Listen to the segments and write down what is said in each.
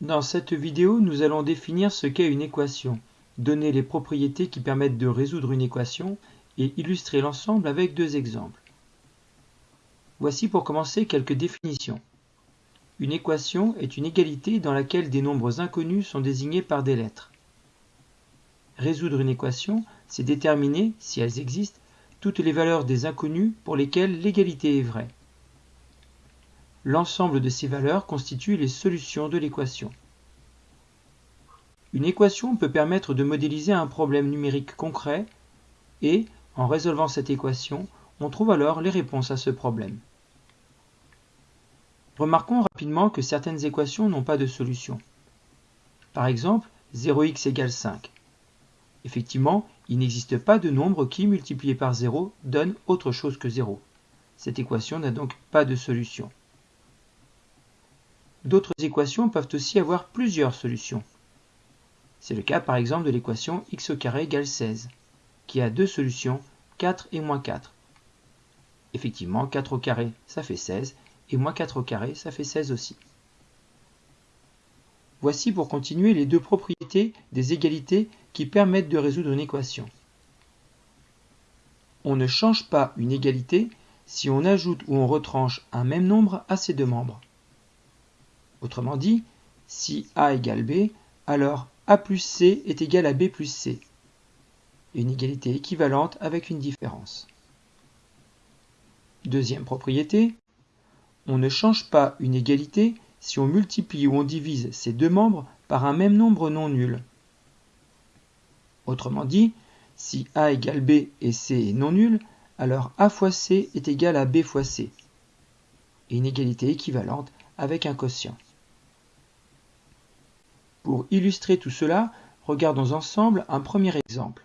Dans cette vidéo, nous allons définir ce qu'est une équation, donner les propriétés qui permettent de résoudre une équation et illustrer l'ensemble avec deux exemples. Voici pour commencer quelques définitions. Une équation est une égalité dans laquelle des nombres inconnus sont désignés par des lettres. Résoudre une équation, c'est déterminer, si elles existent, toutes les valeurs des inconnus pour lesquelles l'égalité est vraie. L'ensemble de ces valeurs constitue les solutions de l'équation. Une équation peut permettre de modéliser un problème numérique concret et, en résolvant cette équation, on trouve alors les réponses à ce problème. Remarquons rapidement que certaines équations n'ont pas de solution. Par exemple, 0x égale 5. Effectivement, il n'existe pas de nombre qui, multiplié par 0, donne autre chose que 0. Cette équation n'a donc pas de solution. D'autres équations peuvent aussi avoir plusieurs solutions. C'est le cas par exemple de l'équation x au carré égale 16, qui a deux solutions, 4 et moins 4. Effectivement, 4 au carré, ça fait 16, et moins 4 au carré, ça fait 16 aussi. Voici pour continuer les deux propriétés des égalités qui permettent de résoudre une équation. On ne change pas une égalité si on ajoute ou on retranche un même nombre à ses deux membres. Autrement dit, si A égale B, alors A plus C est égal à B plus C. Une égalité équivalente avec une différence. Deuxième propriété, on ne change pas une égalité si on multiplie ou on divise ces deux membres par un même nombre non nul. Autrement dit, si A égale B et C est non nul, alors A fois C est égal à B fois C. Une égalité équivalente avec un quotient. Pour illustrer tout cela, regardons ensemble un premier exemple.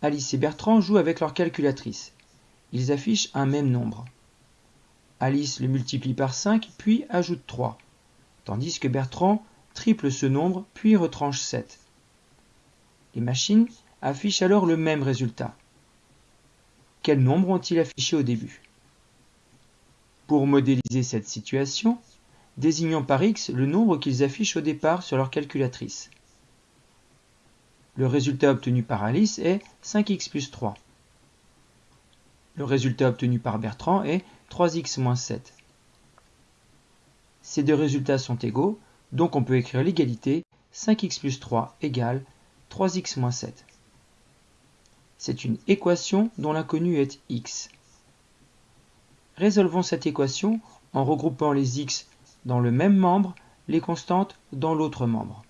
Alice et Bertrand jouent avec leur calculatrice. Ils affichent un même nombre. Alice le multiplie par 5 puis ajoute 3, tandis que Bertrand triple ce nombre puis retranche 7. Les machines affichent alors le même résultat. Quel nombre ont-ils affiché au début? Pour modéliser cette situation, désignons par x le nombre qu'ils affichent au départ sur leur calculatrice. Le résultat obtenu par Alice est 5x plus 3. Le résultat obtenu par Bertrand est 3x moins 7. Ces deux résultats sont égaux, donc on peut écrire l'égalité 5x plus 3 égale 3x moins 7. C'est une équation dont l'inconnu est x. Résolvons cette équation en regroupant les x dans le même membre, les constantes dans l'autre membre.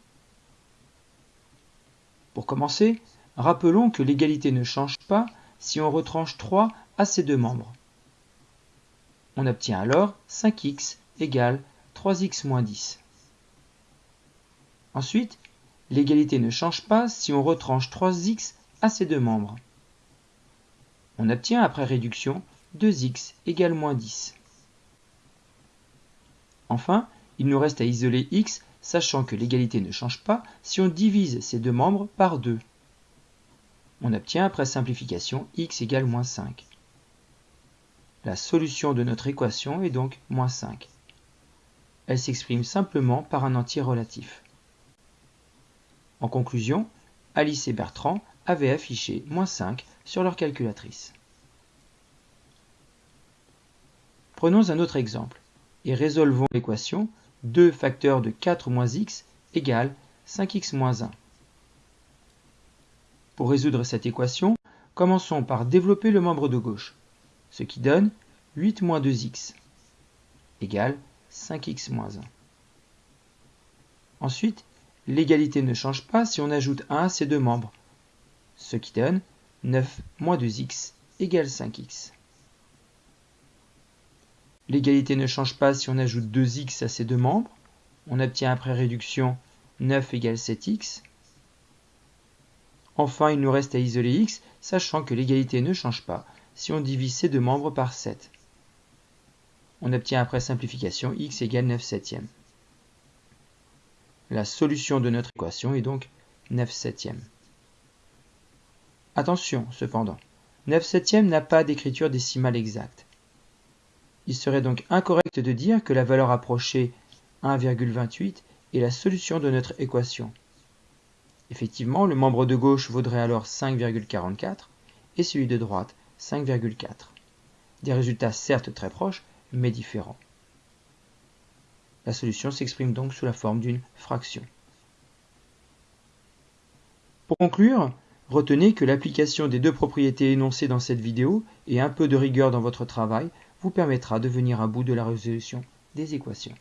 Pour commencer, rappelons que l'égalité ne change pas si on retranche 3 à ces deux membres. On obtient alors 5x égale 3x moins 10. Ensuite, l'égalité ne change pas si on retranche 3x à ces deux membres. On obtient après réduction 2x égale moins 10. Enfin, il nous reste à isoler x, sachant que l'égalité ne change pas si on divise ces deux membres par 2. On obtient après simplification x égale moins 5. La solution de notre équation est donc moins 5. Elle s'exprime simplement par un entier relatif. En conclusion, Alice et Bertrand avaient affiché moins 5 sur leur calculatrice. Prenons un autre exemple et résolvons l'équation 2 facteurs de 4 moins x égale 5x moins 1. Pour résoudre cette équation, commençons par développer le membre de gauche, ce qui donne 8 moins 2x égale 5x moins 1. Ensuite, l'égalité ne change pas si on ajoute 1 à ces deux membres, ce qui donne 9 moins 2x égale 5x. L'égalité ne change pas si on ajoute 2x à ces deux membres. On obtient après réduction 9 égale 7x. Enfin, il nous reste à isoler x, sachant que l'égalité ne change pas si on divise ces deux membres par 7. On obtient après simplification x égale 9 septièmes. La solution de notre équation est donc 9 septièmes. Attention, cependant, 9 septièmes n'a pas d'écriture décimale exacte. Il serait donc incorrect de dire que la valeur approchée 1,28 est la solution de notre équation. Effectivement, le membre de gauche vaudrait alors 5,44 et celui de droite 5,4. Des résultats certes très proches, mais différents. La solution s'exprime donc sous la forme d'une fraction. Pour conclure, retenez que l'application des deux propriétés énoncées dans cette vidéo et un peu de rigueur dans votre travail vous permettra de venir à bout de la résolution des équations.